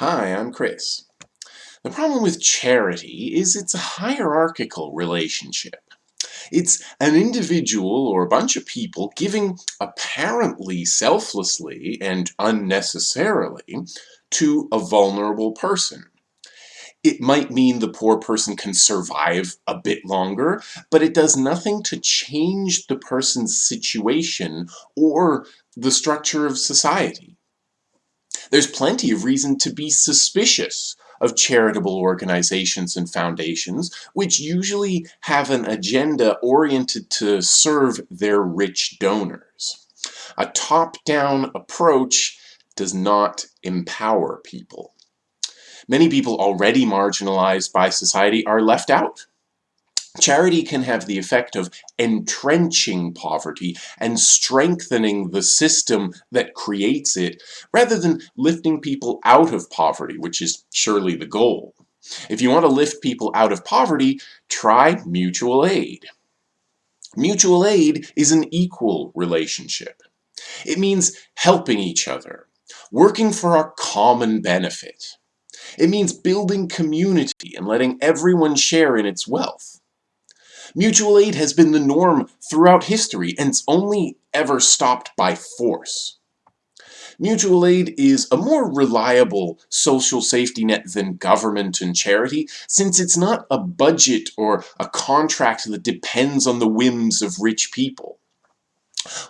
Hi, I'm Chris. The problem with charity is it's a hierarchical relationship. It's an individual or a bunch of people giving apparently selflessly and unnecessarily to a vulnerable person. It might mean the poor person can survive a bit longer, but it does nothing to change the person's situation or the structure of society. There's plenty of reason to be suspicious of charitable organizations and foundations, which usually have an agenda oriented to serve their rich donors. A top-down approach does not empower people. Many people already marginalized by society are left out. Charity can have the effect of entrenching poverty and strengthening the system that creates it, rather than lifting people out of poverty, which is surely the goal. If you want to lift people out of poverty, try mutual aid. Mutual aid is an equal relationship. It means helping each other, working for our common benefit. It means building community and letting everyone share in its wealth. Mutual aid has been the norm throughout history and it's only ever stopped by force. Mutual aid is a more reliable social safety net than government and charity since it's not a budget or a contract that depends on the whims of rich people.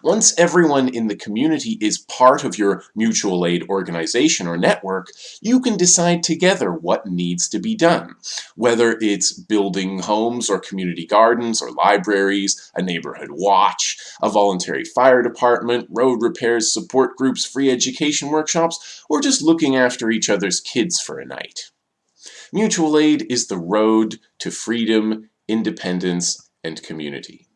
Once everyone in the community is part of your mutual aid organization or network, you can decide together what needs to be done. Whether it's building homes or community gardens or libraries, a neighborhood watch, a voluntary fire department, road repairs, support groups, free education workshops, or just looking after each other's kids for a night. Mutual aid is the road to freedom, independence, and community.